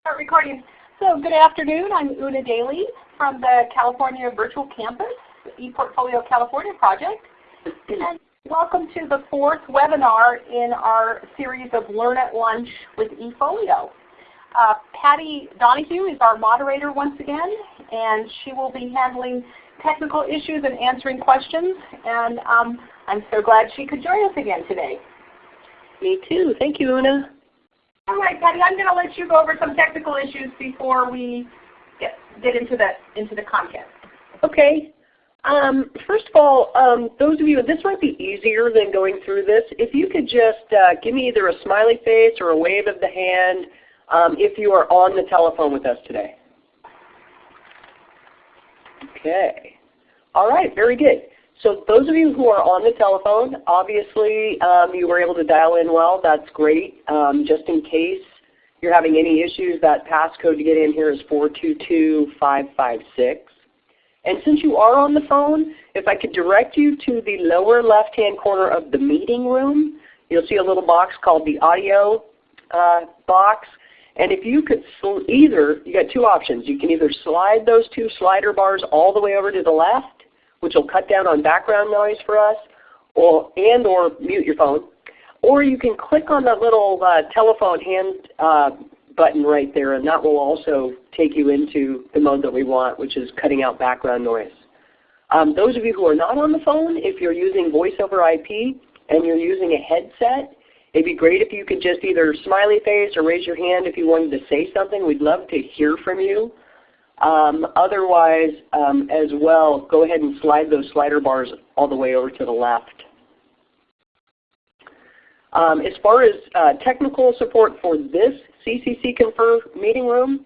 Start recording. So good afternoon. I'm Una Daly from the California Virtual Campus, ePortfolio California project. And welcome to the fourth webinar in our series of Learn at Lunch with eFolio. Uh, Patty Donahue is our moderator once again, and she will be handling technical issues and answering questions. And um, I'm so glad she could join us again today. Me too. Thank you, Una. All right, Patty, I'm going to let you go over some technical issues before we get, get into, the, into the content. Okay. Um, first of all, um, those of you, this might be easier than going through this. If you could just uh, give me either a smiley face or a wave of the hand um, if you are on the telephone with us today. Okay. All right, very good. So those of you who are on the telephone, obviously um, you were able to dial in well. That's great. Um, just in case you're having any issues, that passcode to get in here is 422556. And since you are on the phone, if I could direct you to the lower left-hand corner of the meeting room, you'll see a little box called the audio uh, box. And if you could either, you got two options. You can either slide those two slider bars all the way over to the left, which will cut down on background noise for us, or, and or mute your phone. Or you can click on the little uh, telephone hand uh, button right there, and that will also take you into the mode that we want, which is cutting out background noise. Um, those of you who are not on the phone, if you're using voice over IP and you're using a headset, It'd be great if you could just either smiley face or raise your hand if you wanted to say something. We'd love to hear from you. Um, otherwise, um, as well, go ahead and slide those slider bars all the way over to the left. Um, as far as uh, technical support for this CCC Confer meeting room,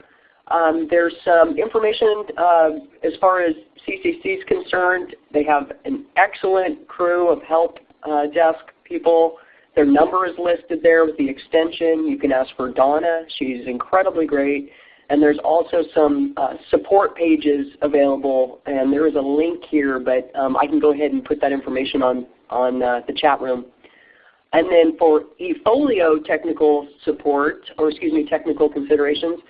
um, there's some information uh, as far as CCC is concerned. They have an excellent crew of help uh, desk people their number is listed there with the extension. You can ask for Donna. She's incredibly great. And there's also some uh, support pages available, and there is a link here, but um, I can go ahead and put that information on, on uh, the chat room. And then for eFolio technical support, or excuse me, technical considerations,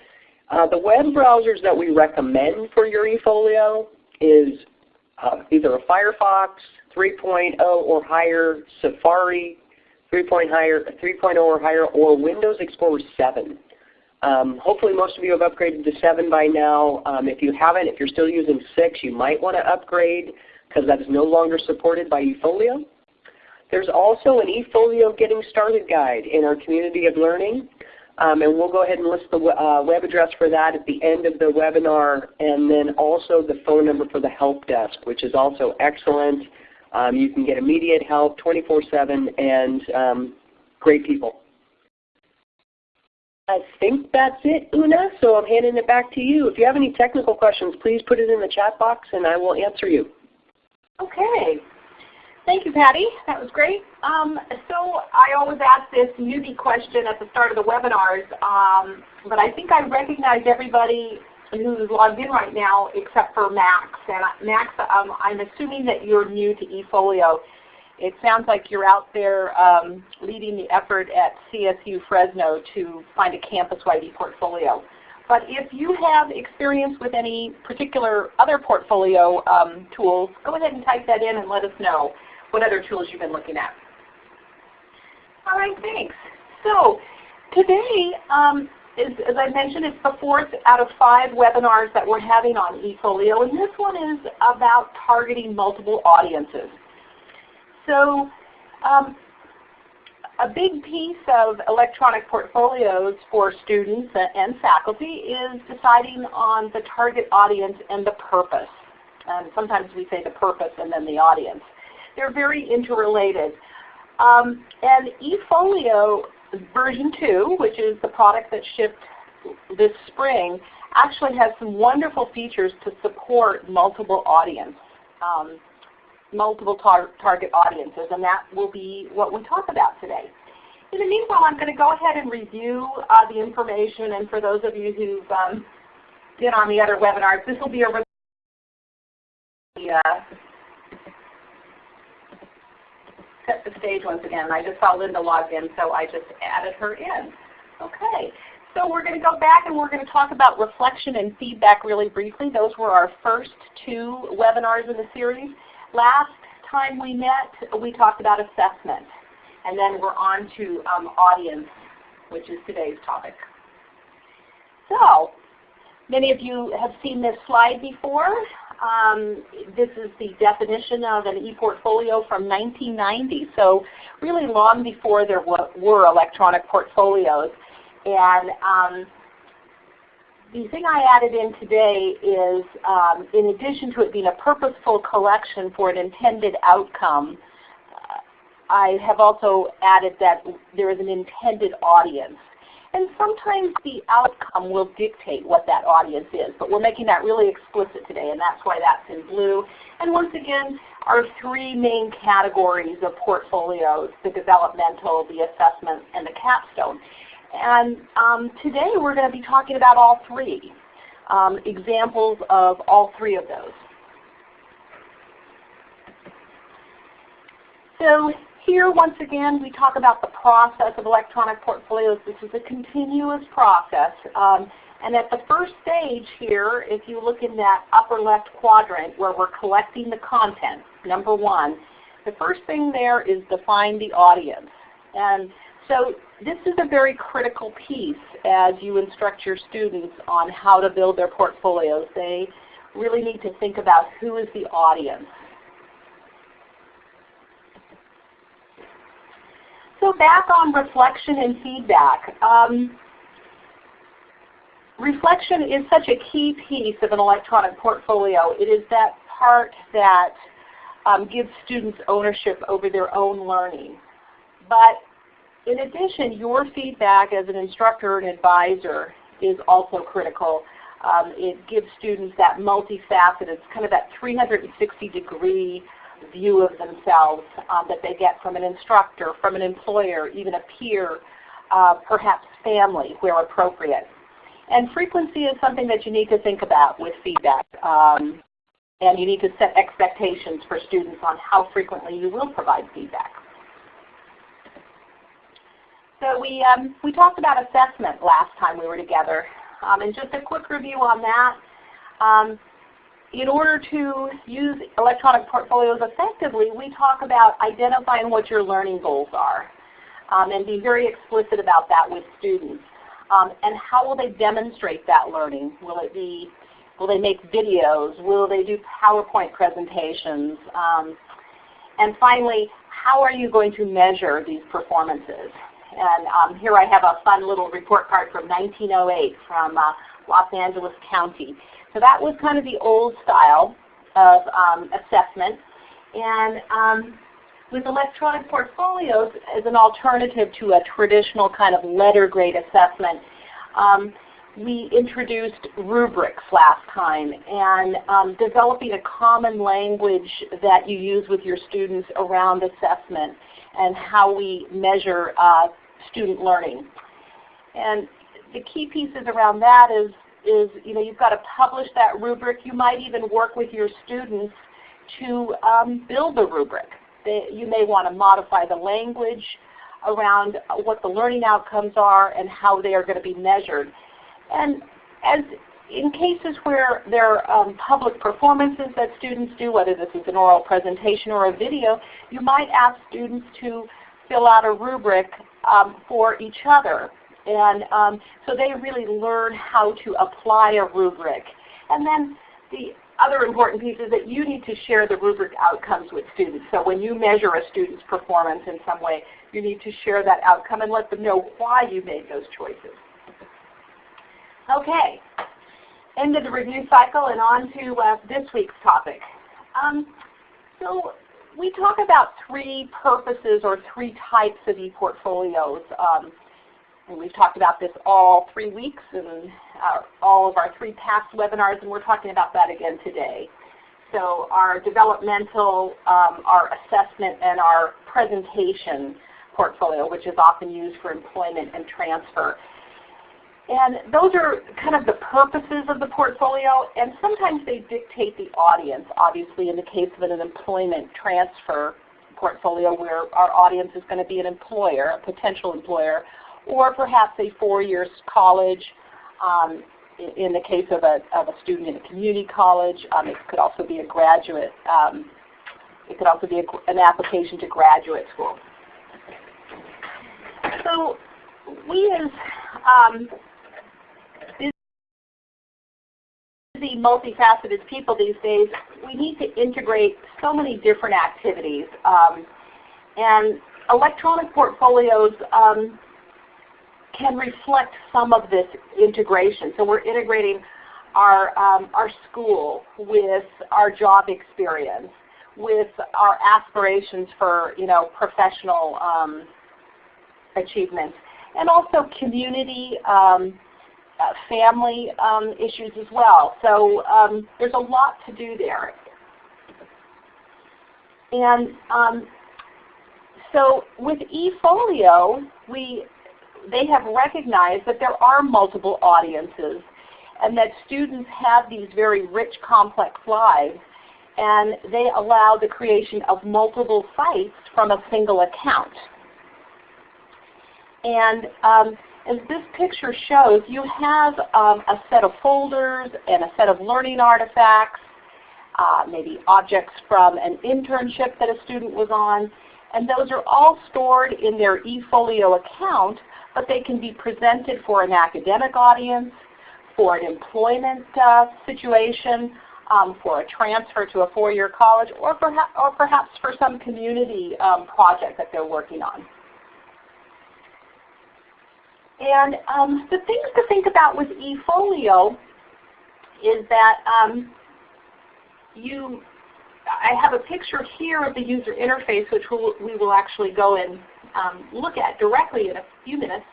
uh, the web browsers that we recommend for your eFolio is uh, either a Firefox 3.0 or higher, Safari 3.0 3.0 or higher, or Windows Explorer 7. Um, hopefully most of you have upgraded to 7 by now. Um, if you haven't, if you're still using 6, you might want to upgrade because that is no longer supported by eFolio. There's also an eFolio Getting Started guide in our community of learning. Um, and we'll go ahead and list the uh, web address for that at the end of the webinar and then also the phone number for the help desk, which is also excellent. Um, you can get immediate help 24-7 and um, great people. I think that's it, Una, so I'm handing it back to you. If you have any technical questions, please put it in the chat box and I will answer you. Okay. Thank you, Patty. That was great. Um, so I always ask this newbie question at the start of the webinars, um, but I think I recognize everybody who's logged in right now except for Max. And Max, um, I'm assuming that you're new to eFolio. It sounds like you're out there um, leading the effort at CSU Fresno to find a campus-wide ePortfolio. But if you have experience with any particular other portfolio um, tools, go ahead and type that in and let us know what other tools you've been looking at. All right, thanks. So today, um, is, as I mentioned, it's the fourth out of five webinars that we're having on eFolio, and this one is about targeting multiple audiences. So um, a big piece of electronic portfolios for students and faculty is deciding on the target audience and the purpose. And sometimes we say the purpose and then the audience. They're very interrelated. Um, and eFolio version 2, which is the product that shipped this spring, actually has some wonderful features to support multiple audience, um, multiple tar target audiences, and that will be what we talk about today. In the meanwhile, I'm going to go ahead and review uh, the information, and for those of you who've um, been on the other webinars, this will be a uh, set the stage once again. I just saw Linda logged in, so I just added her in. Okay, so we're going to go back and we're going to talk about reflection and feedback really briefly. Those were our first two webinars in the series. Last time we met, we talked about assessment. And then we're on to um, audience, which is today's topic. So, many of you have seen this slide before. Um, this is the definition of an e-portfolio from 1990, so really long before there were electronic portfolios. And um, the thing I added in today is, um, in addition to it being a purposeful collection for an intended outcome, uh, I have also added that there is an intended audience. And sometimes the outcome will dictate what that audience is, but we're making that really explicit today, and that's why that's in blue. And once again, our three main categories of portfolios, the developmental, the assessment, and the capstone. And um, today we're going to be talking about all three, um, examples of all three of those. So here once again we talk about the process of electronic portfolios. This is a continuous process. Um, and at the first stage here, if you look in that upper left quadrant where we're collecting the content, number one, the first thing there is define the audience. And so this is a very critical piece as you instruct your students on how to build their portfolios. They really need to think about who is the audience. So back on reflection and feedback. Um, reflection is such a key piece of an electronic portfolio. It is that part that um, gives students ownership over their own learning. But in addition, your feedback as an instructor and advisor is also critical. Um, it gives students that multifaceted, kind of that 360 degree view of themselves um, that they get from an instructor, from an employer, even a peer, uh, perhaps family where appropriate. And frequency is something that you need to think about with feedback. Um, and you need to set expectations for students on how frequently you will provide feedback. So we, um, we talked about assessment last time we were together. Um, and just a quick review on that. Um, in order to use electronic portfolios effectively, we talk about identifying what your learning goals are um, and be very explicit about that with students. Um, and how will they demonstrate that learning? Will it be, will they make videos? Will they do PowerPoint presentations? Um, and finally, how are you going to measure these performances? And um, here I have a fun little report card from 1908 from uh, Los Angeles County. So that was kind of the old style of um, assessment. And um, with electronic portfolios as an alternative to a traditional kind of letter grade assessment, um, we introduced rubrics last time and um, developing a common language that you use with your students around assessment and how we measure uh, student learning. And the key pieces around that is, is you know, you've got to publish that rubric. You might even work with your students to um, build the rubric. They, you may want to modify the language around what the learning outcomes are and how they are going to be measured. And as in cases where there are um, public performances that students do, whether this is an oral presentation or a video, you might ask students to fill out a rubric um, for each other. And um, so they really learn how to apply a rubric. And then the other important piece is that you need to share the rubric outcomes with students. So when you measure a student's performance in some way, you need to share that outcome and let them know why you made those choices. Okay, end of the review cycle and on to uh, this week's topic. Um, so we talk about three purposes or three types of e-portfolios. Um, and we've talked about this all three weeks and uh, all of our three past webinars, and we're talking about that again today. So our developmental, um, our assessment, and our presentation portfolio, which is often used for employment and transfer. And those are kind of the purposes of the portfolio, and sometimes they dictate the audience. Obviously, in the case of an employment transfer portfolio where our audience is going to be an employer, a potential employer, or perhaps a four-year college. Um, in the case of a, of a student in a community college, um, it could also be a graduate. Um, it could also be a, an application to graduate school. So we as um, busy, multifaceted people these days, we need to integrate so many different activities. Um, and electronic portfolios um, can reflect some of this integration. So we're integrating our, um, our school with our job experience, with our aspirations for you know, professional um, achievements, and also community, um, uh, family um, issues as well. So um, there's a lot to do there. And um, so with eFolio, we they have recognized that there are multiple audiences and that students have these very rich, complex lives and they allow the creation of multiple sites from a single account. And um, as this picture shows, you have um, a set of folders and a set of learning artifacts, uh, maybe objects from an internship that a student was on, and those are all stored in their eFolio account but they can be presented for an academic audience, for an employment uh, situation, um, for a transfer to a four-year college, or, perhaps, or perhaps for some community um, project that they're working on. And um, the things to think about with eFolio is that um, you, I have a picture here of the user interface which we'll, we will actually go and um, look at directly in a few minutes.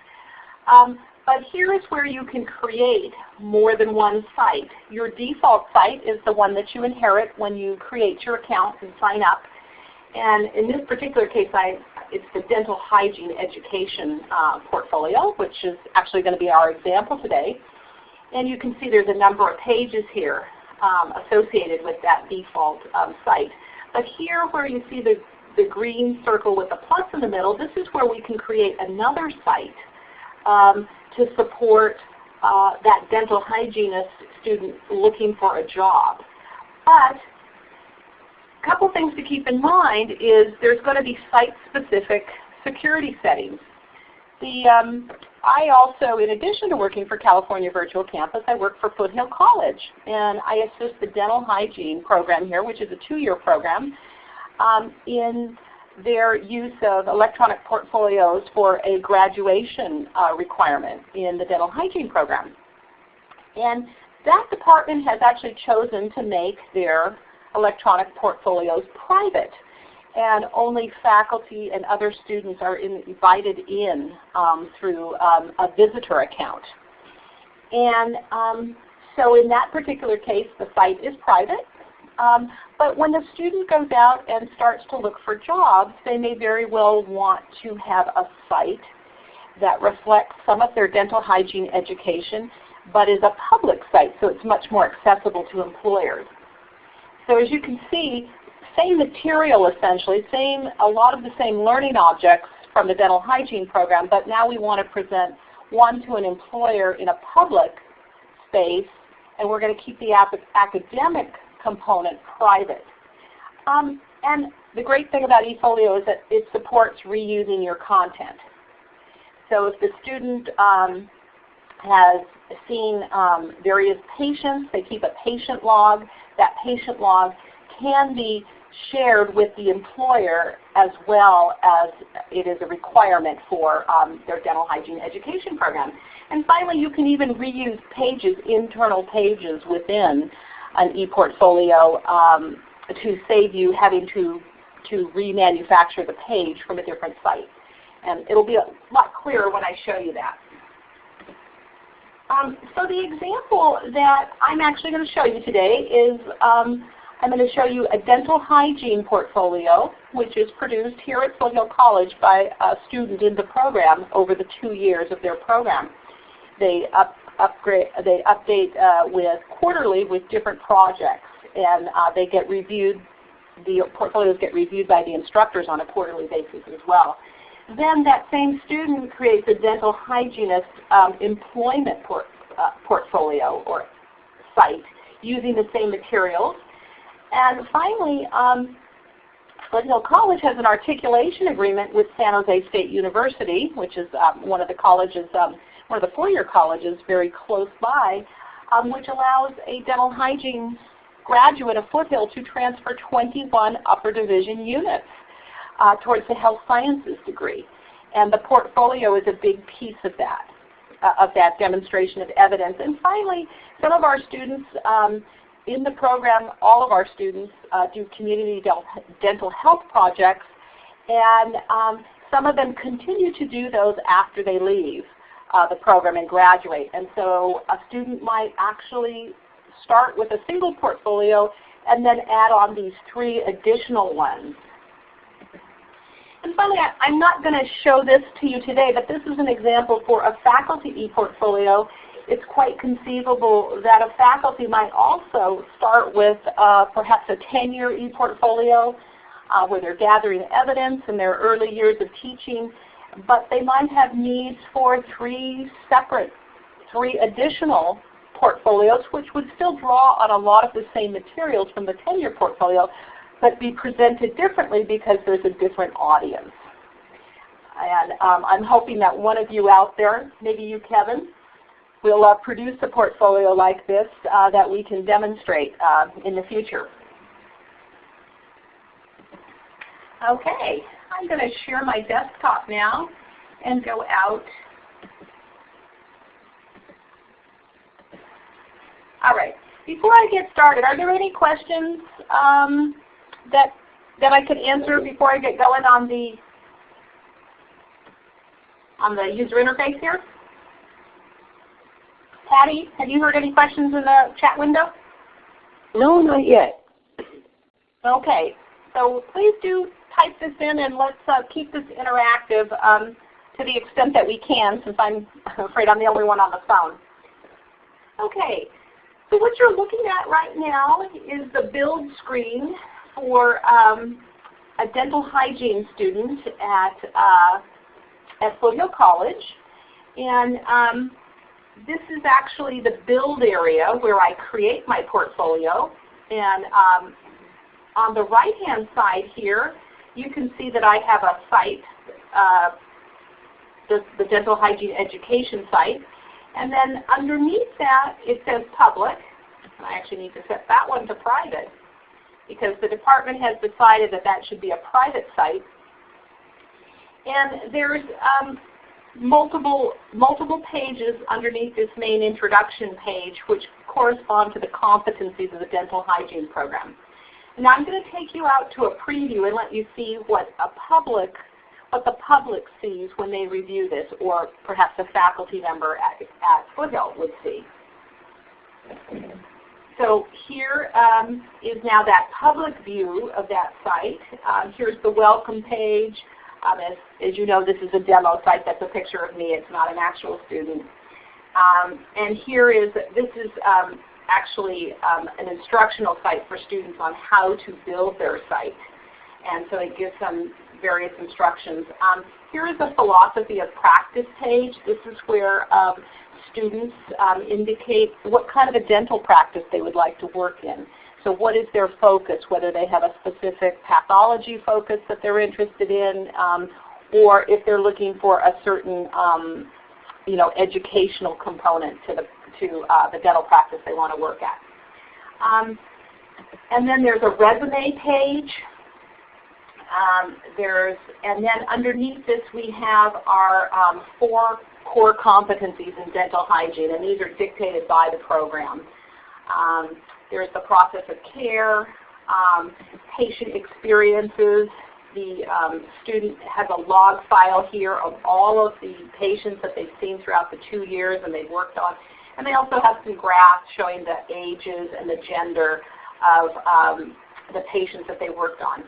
Um, but here is where you can create more than one site. Your default site is the one that you inherit when you create your account and sign up. And in this particular case, I, it's the dental hygiene education uh, portfolio, which is actually going to be our example today. And you can see there's a number of pages here um, associated with that default um, site. But here where you see the the green circle with the plus in the middle, this is where we can create another site um, to support uh, that dental hygienist student looking for a job. But a couple things to keep in mind is there's going to be site-specific security settings. The, um, I also, in addition to working for California Virtual Campus, I work for Foothill College. And I assist the dental hygiene program here, which is a two-year program um, in their use of electronic portfolios for a graduation uh, requirement in the dental hygiene program. And that department has actually chosen to make their electronic portfolios private. And only faculty and other students are invited in um, through um, a visitor account. And um, so in that particular case, the site is private. Um, but when the student goes out and starts to look for jobs, they may very well want to have a site that reflects some of their dental hygiene education, but is a public site, so it's much more accessible to employers. So as you can see, same material essentially, same a lot of the same learning objects from the dental hygiene program, but now we want to present one to an employer in a public space, and we're going to keep the academic component private. Um, and the great thing about eFolio is that it supports reusing your content. So if the student um, has seen um, various patients, they keep a patient log. That patient log can be shared with the employer as well as it is a requirement for um, their dental hygiene education program. And finally, you can even reuse pages, internal pages within an ePortfolio um, to save you having to, to remanufacture the page from a different site. And it will be a lot clearer when I show you that. Um, so the example that I'm actually going to show you today is um, I'm going to show you a dental hygiene portfolio which is produced here at Foothill College by a student in the program over the two years of their program. They up, upgrade, they update uh, with quarterly with different projects, and uh, they get reviewed the portfolios get reviewed by the instructors on a quarterly basis as well. Then that same student creates a dental hygienist um, employment port, uh, portfolio or site using the same materials. And finally, um, Foothill College has an articulation agreement with San Jose State University, which is um, one of the colleges, um, one of the four-year colleges very close by, um, which allows a dental hygiene graduate of Foothill to transfer 21 upper division units uh, towards the health sciences degree. And the portfolio is a big piece of that, uh, of that demonstration of evidence. And finally, some of our students um, in the program, all of our students uh, do community dental health projects, and um, some of them continue to do those after they leave uh, the program and graduate. And so a student might actually start with a single portfolio and then add on these three additional ones. And finally, I, am not going to show this to you today, but this is an example for a faculty e-portfolio. It's quite conceivable that a faculty might also start with uh, perhaps a 10-year e-portfolio uh, where they're gathering evidence in their early years of teaching, but they might have needs for three separate, three additional portfolios, which would still draw on a lot of the same materials from the 10-year portfolio, but be presented differently because there's a different audience. And um, I'm hoping that one of you out there, maybe you Kevin, will uh, produce a portfolio like this uh, that we can demonstrate uh, in the future. Okay, I'm going to share my desktop now and go out All right. Before I get started, are there any questions um, that that I could answer before I get going on the on the user interface here? Patty, have you heard any questions in the chat window? No, not yet. Okay. So please do type this in and let's uh, keep this interactive um, to the extent that we can since I'm afraid I'm the only one on the phone. Okay. So what you're looking at right now is the build screen for um, a dental hygiene student at, uh, at Foothill College. And um, this is actually the build area where I create my portfolio. And um, on the right-hand side here, you can see that I have a site, uh, the, the dental hygiene education site. And then underneath that it says public. I actually need to set that one to private because the department has decided that that should be a private site. And there's um, multiple, multiple pages underneath this main introduction page which correspond to the competencies of the dental hygiene program. Now I'm going to take you out to a preview and let you see what a public what the public sees when they review this, or perhaps a faculty member at, at Foothill would see. So here um, is now that public view of that site. Um, here's the welcome page. Um, as, as, you know, this is a demo site. That's a picture of me. It's not an actual student. Um, and here is, this is um, actually um, an instructional site for students on how to build their site. And so it gives them various instructions. Here is a philosophy of practice page. This is where students um, indicate what kind of a dental practice they would like to work in. So what is their focus, whether they have a specific pathology focus that they're interested in, um, or if they're looking for a certain um, you know, educational component to the, to, uh, the dental practice they want to work at. Um, and then there's a resume page um, there's, and then underneath this we have our um, four core competencies in dental hygiene, and these are dictated by the program. Um, there's the process of care, um, patient experiences. The um, student has a log file here of all of the patients that they've seen throughout the two years and they've worked on. And they also have some graphs showing the ages and the gender of um, the patients that they worked on.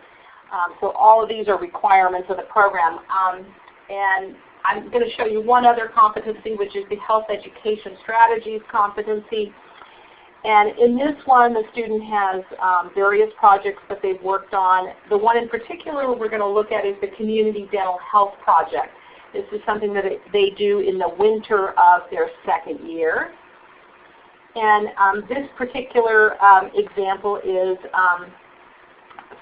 Um, so all of these are requirements of the program. Um, and I'm going to show you one other competency, which is the Health Education Strategies competency. And in this one, the student has um, various projects that they've worked on. The one in particular we're going to look at is the Community Dental Health Project. This is something that they do in the winter of their second year. And um, this particular um, example is um,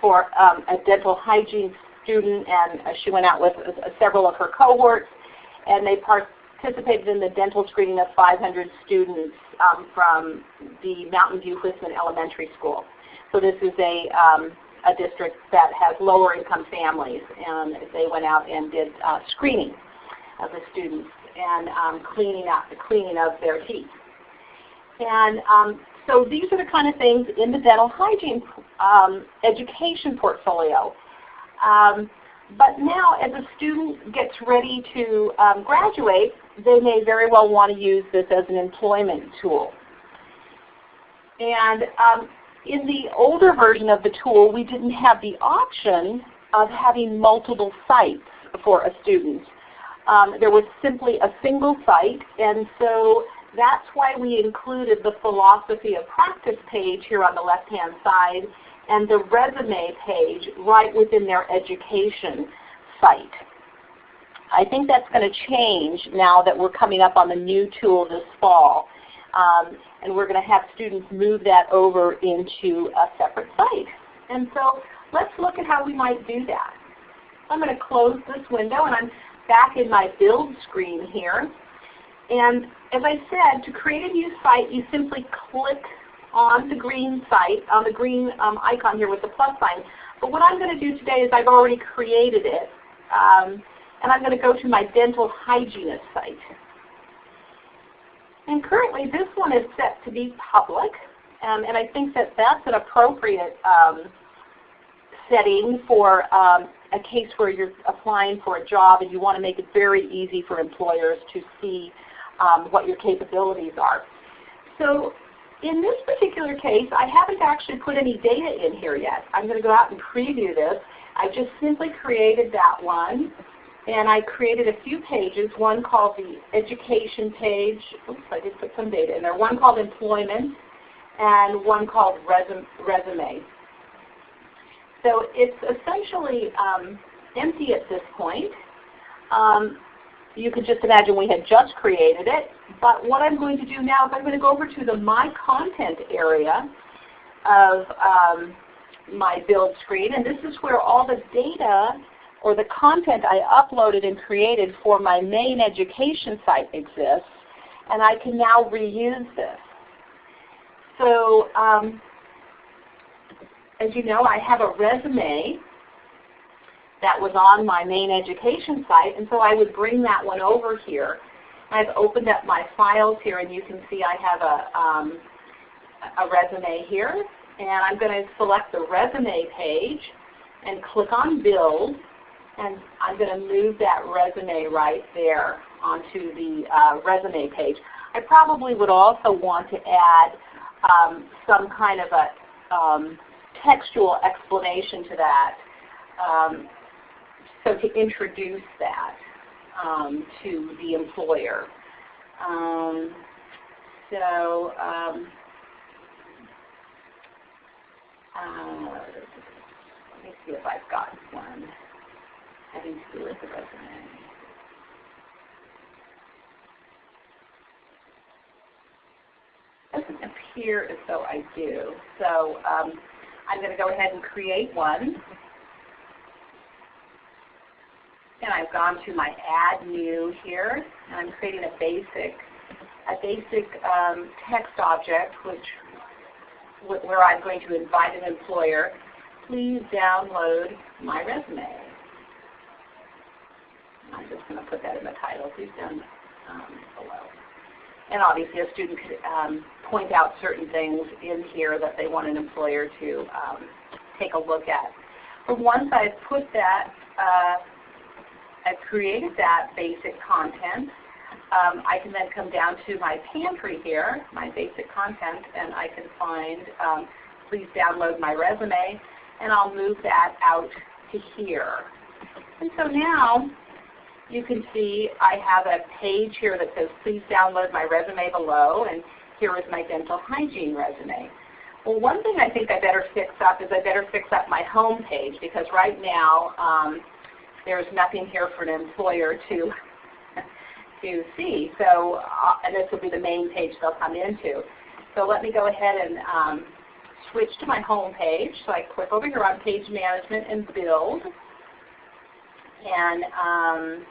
for um, a dental hygiene student, and uh, she went out with uh, several of her cohorts, and they participated in the dental screening of 500 students um, from the Mountain View Whisman Elementary School. So this is a, um, a district that has lower income families, and they went out and did uh, screening of the students and um, cleaning up the cleaning of their teeth. And um, so these are the kind of things in the dental hygiene um, education portfolio. Um, but now as a student gets ready to um, graduate, they may very well want to use this as an employment tool. And um, in the older version of the tool, we didn't have the option of having multiple sites for a student. Um, there was simply a single site, and so that's why we included the philosophy of practice page here on the left-hand side and the resume page right within their education site. I think that's going to change now that we're coming up on the new tool this fall. Um, and we're going to have students move that over into a separate site. And so let's look at how we might do that. I'm going to close this window and I'm back in my build screen here. And as I said, to create a new site, you simply click on the green site, on the green um, icon here with the plus sign. But what I'm going to do today is I've already created it. Um, and I'm going to go to my dental hygienist site. And currently this one is set to be public. Um, and I think that that's an appropriate um, setting for um, a case where you're applying for a job and you want to make it very easy for employers to see um, what your capabilities are. So in this particular case, I haven't actually put any data in here yet. I'm going to go out and preview this. I just simply created that one. And I created a few pages, one called the education page. Oops, I did put some data in there. One called employment and one called resume. So it's essentially um, empty at this point. Um, you could just imagine we had just created it. But what I'm going to do now is I'm going to go over to the My Content area of um, my build screen. And this is where all the data or the content I uploaded and created for my main education site exists. And I can now reuse this. So um, as you know, I have a resume that was on my main education site, and so I would bring that one over here. I've opened up my files here, and you can see I have a, um, a resume here. And I'm going to select the resume page and click on Build, and I'm going to move that resume right there onto the uh, resume page. I probably would also want to add um, some kind of a um, textual explanation to that. Um, so to introduce that um, to the employer. Um, so um, uh, let me see if I've got one having to do with the resume. doesn't appear as though I do. So um, I'm going to go ahead and create one. And I've gone to my Add New here, and I'm creating a basic, a basic um, text object, which where I'm going to invite an employer, please download my resume. I'm just going to put that in the title, please down um, below. And obviously a student could um, point out certain things in here that they want an employer to um, take a look at. But once I've put that, uh, I've created that basic content, um, I can then come down to my pantry here, my basic content, and I can find, um, please download my resume, and I'll move that out to here. And so now you can see I have a page here that says please download my resume below and here is my dental hygiene resume. Well, one thing I think I better fix up is I better fix up my home page because right now um, there's nothing here for an employer to to see. So, uh, and this will be the main page they'll come into. So let me go ahead and um, switch to my home page. So I click over here on Page Management and Build. And um,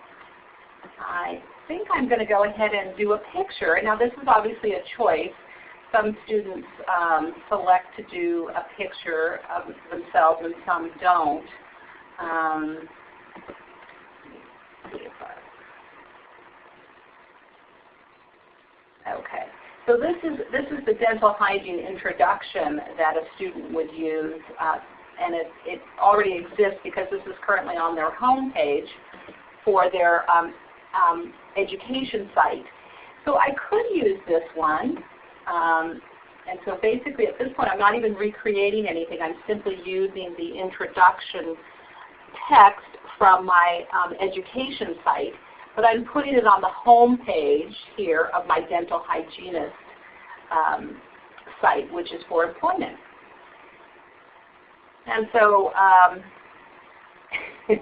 I think I'm going to go ahead and do a picture. Now this is obviously a choice. Some students um, select to do a picture of themselves and some don't. Okay. So this is, this is the dental hygiene introduction that a student would use, uh, and it, it already exists because this is currently on their home page for their um, um, education site. So I could use this one, um, and so basically at this point I'm not even recreating anything. I'm simply using the introduction text from my um, education site but I'm putting it on the home page here of my dental hygienist um, site, which is for employment. And so um,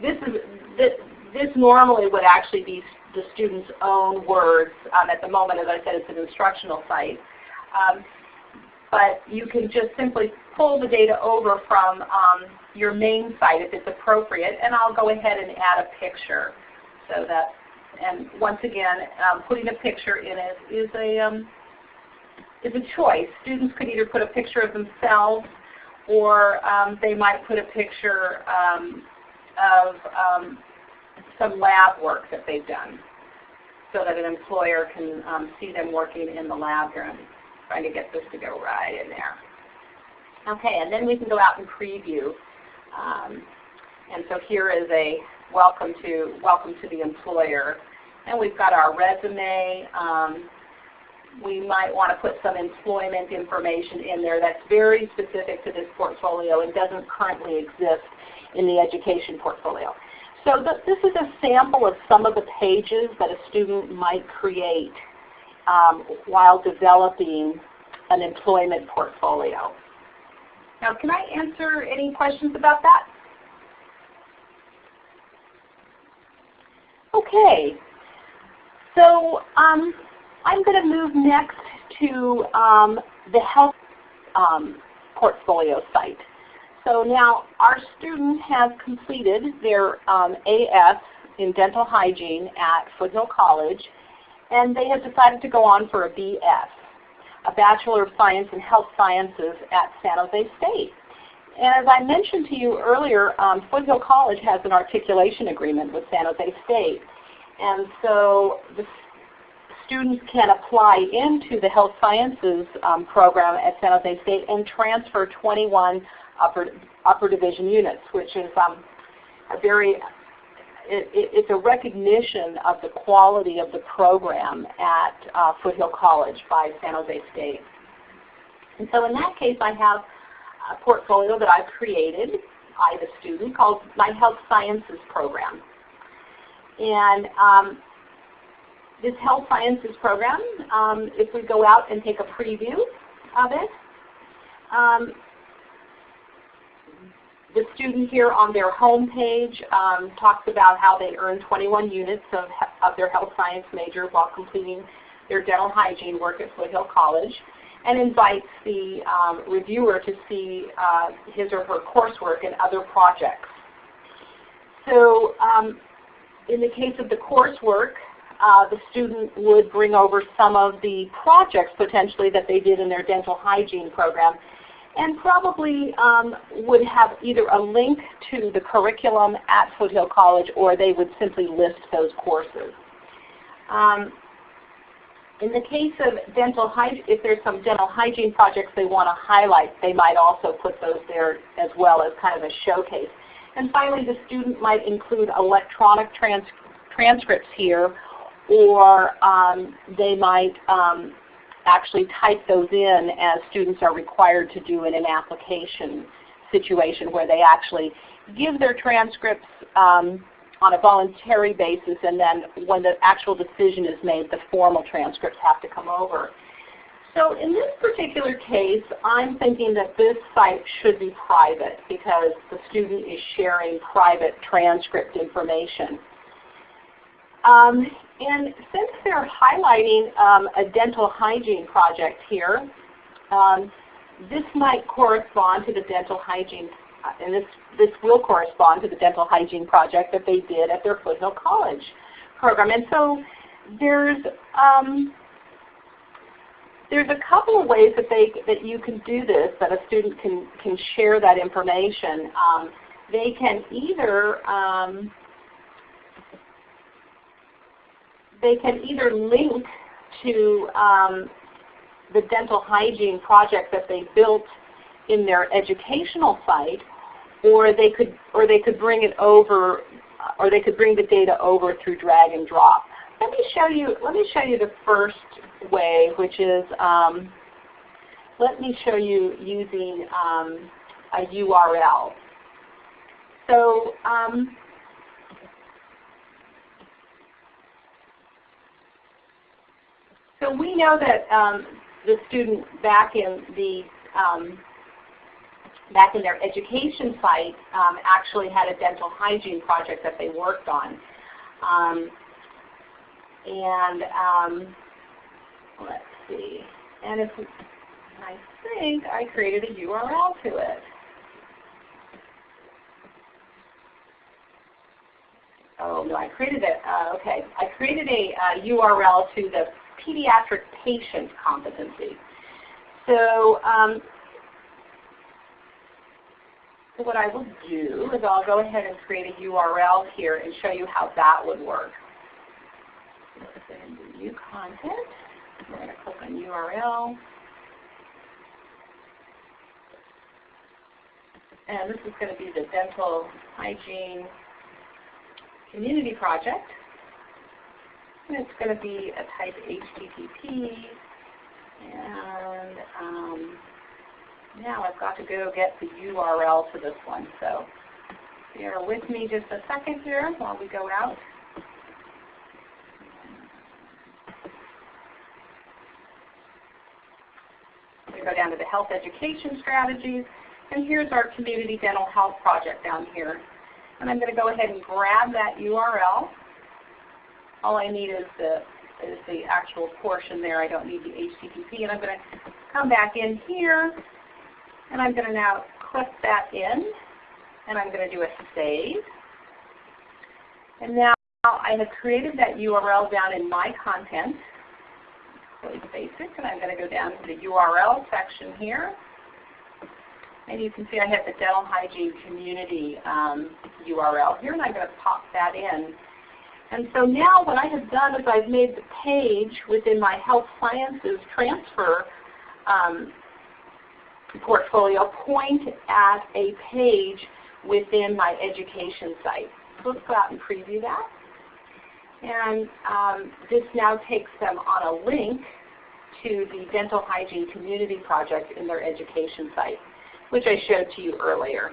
this is this, this normally would actually be the student's own words. Um, at the moment, as I said, it's an instructional site. Um, but you can just simply pull the data over from um, your main site if it's appropriate, and I'll go ahead and add a picture. So that, and once again, um, putting a picture in it is a um, is a choice. Students could either put a picture of themselves, or um, they might put a picture um, of um, some lab work that they've done, so that an employer can um, see them working in the lab. I'm trying to get this to go right in there. Okay, and then we can go out and preview. Um, and so here is a welcome to welcome to the employer. And we've got our resume. Um, we might want to put some employment information in there that's very specific to this portfolio and doesn't currently exist in the education portfolio. So th this is a sample of some of the pages that a student might create um, while developing an employment portfolio. Now can I answer any questions about that? Okay, so um, I'm going to move next to um, the health um, portfolio site. So now our student has completed their um, AS in dental hygiene at Foothill College, and they have decided to go on for a BS, a Bachelor of Science in Health Sciences at San Jose State. And as I mentioned to you earlier, um, Foothill College has an articulation agreement with San Jose State. And so the students can apply into the health sciences um, program at San Jose State and transfer 21 upper, upper division units, which is um, a very, it, it, it's a recognition of the quality of the program at uh, Foothill College by San Jose State. And so in that case, I have a portfolio that I've created, I, the student, called my Health Sciences Program. And um, this Health Sciences Program, um, if we go out and take a preview of it, um, the student here on their home page um, talks about how they earn 21 units of, of their health science major while completing their dental hygiene work at Foothill College and invites the um, reviewer to see uh, his or her coursework and other projects. So um, in the case of the coursework, uh, the student would bring over some of the projects potentially that they did in their dental hygiene program and probably um, would have either a link to the curriculum at Foothill College or they would simply list those courses. Um, in the case of dental hygiene, if there's some dental hygiene projects they want to highlight, they might also put those there as well as kind of a showcase. And finally, the student might include electronic trans transcripts here, or um, they might um, actually type those in as students are required to do in an application situation where they actually give their transcripts um, on a voluntary basis and then when the actual decision is made, the formal transcripts have to come over. So in this particular case, I'm thinking that this site should be private because the student is sharing private transcript information. Um, and since they're highlighting um, a dental hygiene project here, um, this might correspond to the dental hygiene, uh, and this, this will correspond to the dental hygiene project that they did at their Foothill College program. And so there's um, there's a couple of ways that they that you can do this, that a student can can share that information. Um, they can either um, they can either link to um, the dental hygiene project that they built in their educational site, or they could or they could bring it over, or they could bring the data over through drag and drop. Let me show you. Let me show you the first way, which is um, let me show you using um, a URL. So um, so we know that um, the student back in the um, back in their education site um, actually had a dental hygiene project that they worked on. Um, and um, let's see, and if we, I think I created a URL to it. Oh no, I created it. Uh, okay, I created a uh, URL to the pediatric patient competency. So, um, what I will do is I'll go ahead and create a URL here and show you how that would work. New content. We're going to click on URL. And this is going to be the dental hygiene community project. And it's going to be a type HTTP. And um, now I've got to go get the URL to this one. So bear with me just a second here while we go out. We go down to the health education strategies. And here's our community dental health project down here. And I'm going to go ahead and grab that URL. All I need is the, is the actual portion there. I don't need the HTTP. And I'm going to come back in here. And I'm going to now click that in. And I'm going to do a save. And now I have created that URL down in my content. Really basic. And I'm going to go down to the URL section here. And you can see I have the dental hygiene community um, URL here, and I'm going to pop that in. And so now what I have done is I've made the page within my health sciences transfer um, portfolio point at a page within my education site. So let's go out and preview that. And um, this now takes them on a link to the Dental Hygiene Community Project in their education site which I showed to you earlier.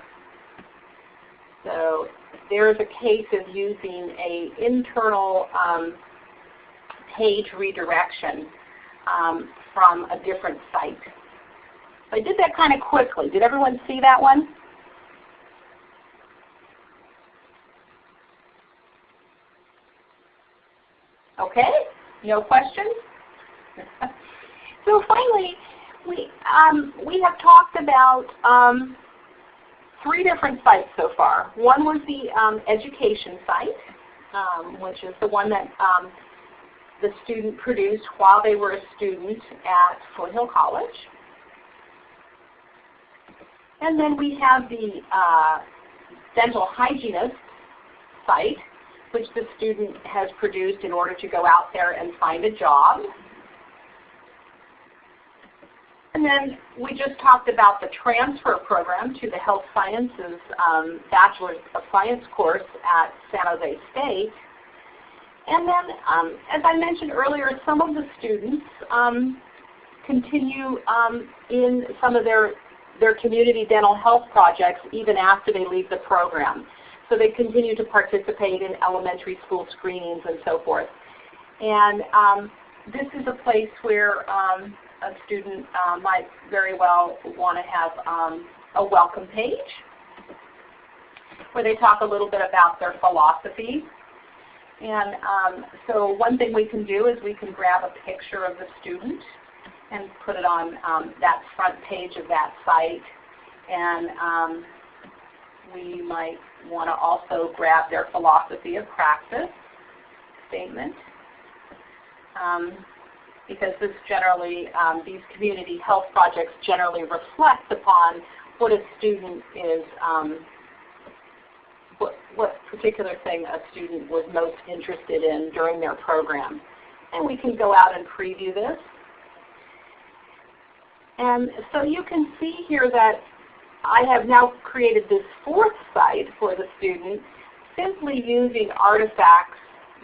So there's a case of using an internal um, page redirection um, from a different site. I did that kind of quickly. Did everyone see that one? Okay, no questions? so finally, we, um, we have talked about um, three different sites so far. One was the um, education site, um, which is the one that um, the student produced while they were a student at Foothill College. And then we have the uh, dental hygienist site, which the student has produced in order to go out there and find a job. And then we just talked about the transfer program to the Health Sciences um, Bachelor of Science course at San Jose State. And then, um, as I mentioned earlier, some of the students um, continue um, in some of their, their community dental health projects even after they leave the program. So they continue to participate in elementary school screenings and so forth. And um, this is a place where um, a student uh, might very well want to have um, a welcome page where they talk a little bit about their philosophy. And um, so one thing we can do is we can grab a picture of the student and put it on um, that front page of that site. And um, we might want to also grab their philosophy of practice statement. Um, because this generally, um, these community health projects generally reflect upon what a student is, um, what, what particular thing a student was most interested in during their program. And we can go out and preview this. And so you can see here that I have now created this fourth site for the student simply using artifacts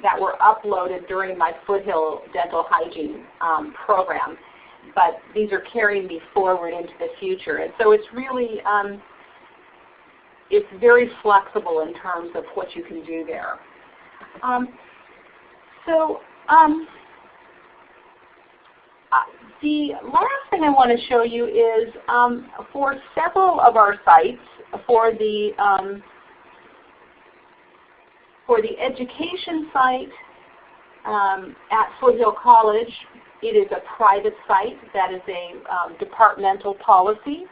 that were uploaded during my Foothill Dental Hygiene um, program. But these are carrying me forward into the future. And so it's really, um, it's very flexible in terms of what you can do there. Um, so um, uh, the last thing I want to show you is um, for several of our sites, for the um, for the education site um, at Foothill College, it is a private site. That is a um, departmental policy.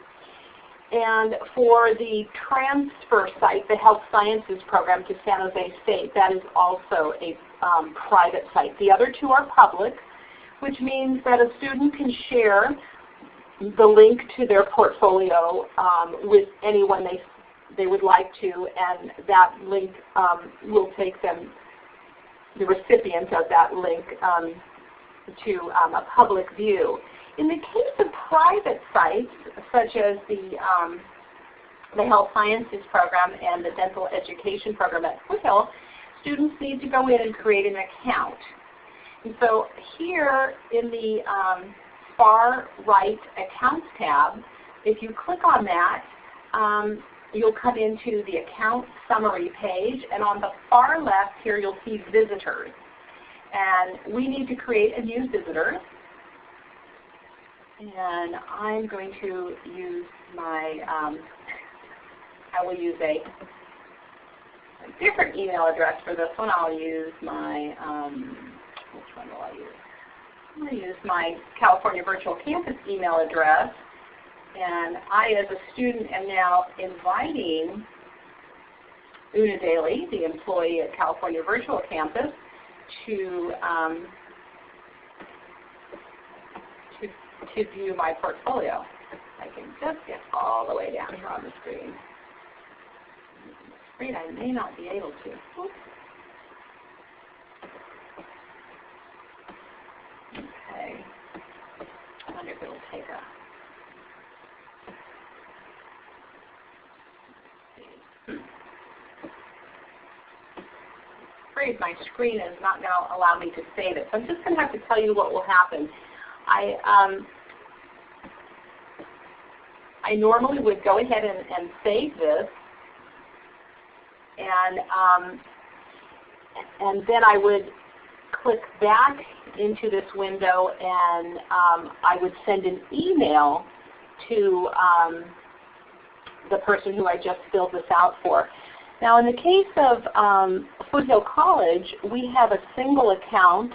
And for the transfer site, the Health Sciences Program to San Jose State, that is also a um, private site. The other two are public, which means that a student can share the link to their portfolio um, with anyone they they would like to, and that link um, will take them, the recipient of that link, um, to um, a public view. In the case of private sites, such as the, um, the Health Sciences Program and the Dental Education Program at Foothill, students need to go in and create an account. And so here in the um, far right Accounts tab, if you click on that, um, you'll come into the account summary page, and on the far left here you'll see visitors. And we need to create a new visitor. And I'm going to use my, um, I will use a, a, different email address for this one. I'll use my, um, which one will I use? I'm going to use my California Virtual Campus email address. And I, as a student, am now inviting Una Daly, the employee at California Virtual Campus, to, um, to, to view my portfolio. I can just get all the way down here on the screen. I'm afraid I may not be able to. Oops. Okay. I wonder if it'll take a afraid my screen is not going to allow me to save it. So I'm just going to have to tell you what will happen. I, um, I normally would go ahead and, and save this, and, um, and then I would click back into this window and um, I would send an email to um, the person who I just filled this out for. Now in the case of um, Foothill College, we have a single account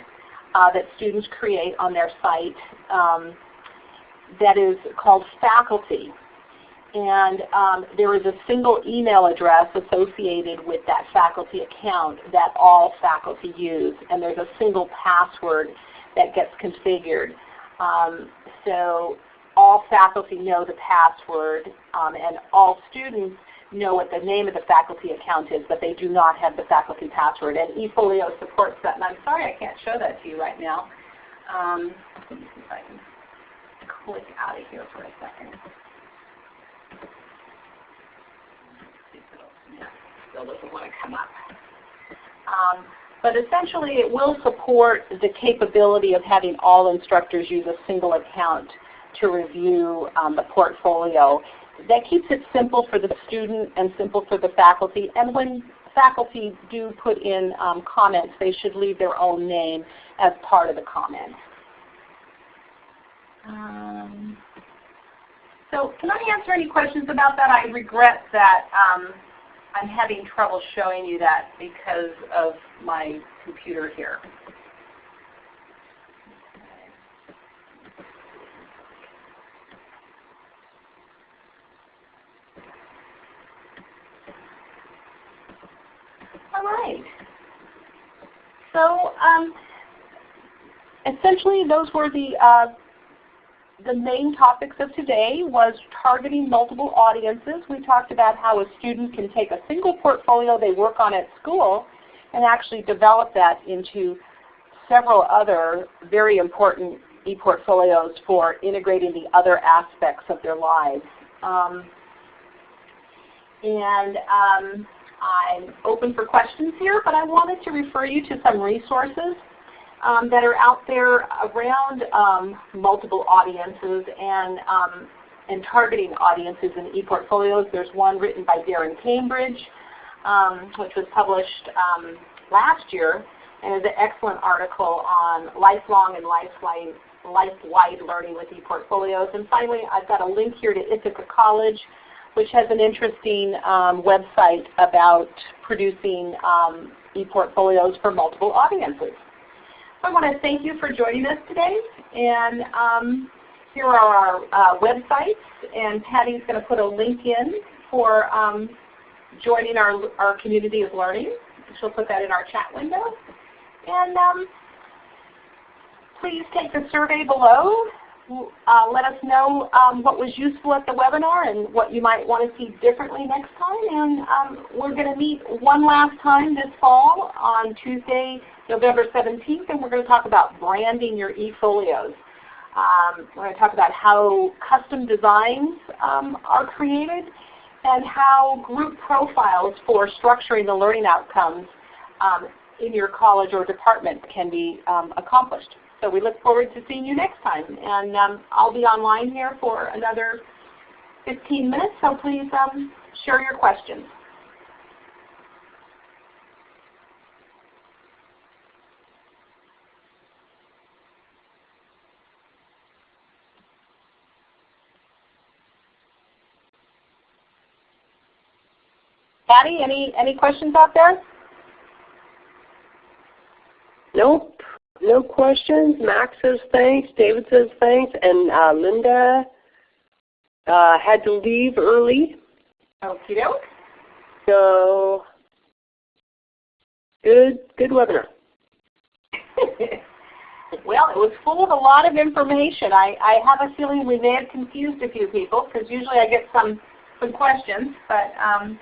uh, that students create on their site um, that is called faculty. And um, there is a single email address associated with that faculty account that all faculty use. And there's a single password that gets configured. Um, so all faculty know the password um, and all students know what the name of the faculty account is, but they do not have the faculty password. And eFolio supports that. And I'm sorry I can't show that to you right now. Um, let me see if I can click out of here for a second. Still doesn't want to come up. Um, but essentially it will support the capability of having all instructors use a single account to review um, the portfolio that keeps it simple for the student and simple for the faculty. And when faculty do put in um, comments, they should leave their own name as part of the comment. Um, so can I answer any questions about that? I regret that um, I'm having trouble showing you that because of my computer here. Right. So um, essentially those were the uh, the main topics of today was targeting multiple audiences. We talked about how a student can take a single portfolio they work on at school and actually develop that into several other very important e-portfolios for integrating the other aspects of their lives. Um, and um, I'm open for questions here, but I wanted to refer you to some resources um, that are out there around um, multiple audiences and, um, and targeting audiences in ePortfolios. There's one written by Darren Cambridge, um, which was published um, last year, and is an excellent article on lifelong and life-wide learning with ePortfolios. And finally, I've got a link here to Ithaca College, which has an interesting um, website about producing um, e-portfolios for multiple audiences. I want to thank you for joining us today. And um, here are our uh, websites. And Patty's going to put a link in for um, joining our, our community of learning. She'll put that in our chat window. And um, please take the survey below uh, let us know um, what was useful at the webinar and what you might want to see differently next time. And um, we're going to meet one last time this fall on Tuesday, November 17th, and we're going to talk about branding your eFolios. Um, we're going to talk about how custom designs um, are created and how group profiles for structuring the learning outcomes um, in your college or department can be um, accomplished. So we look forward to seeing you next time. And um, I'll be online here for another 15 minutes, so please um, share your questions. Patty, any, any questions out there? Nope. No questions. Max says thanks. David says thanks. And uh, Linda uh, had to leave early. Okie doke. So good, good webinar. well, it was full of a lot of information. I, I have a feeling we may have confused a few people because usually I get some, some questions. But um,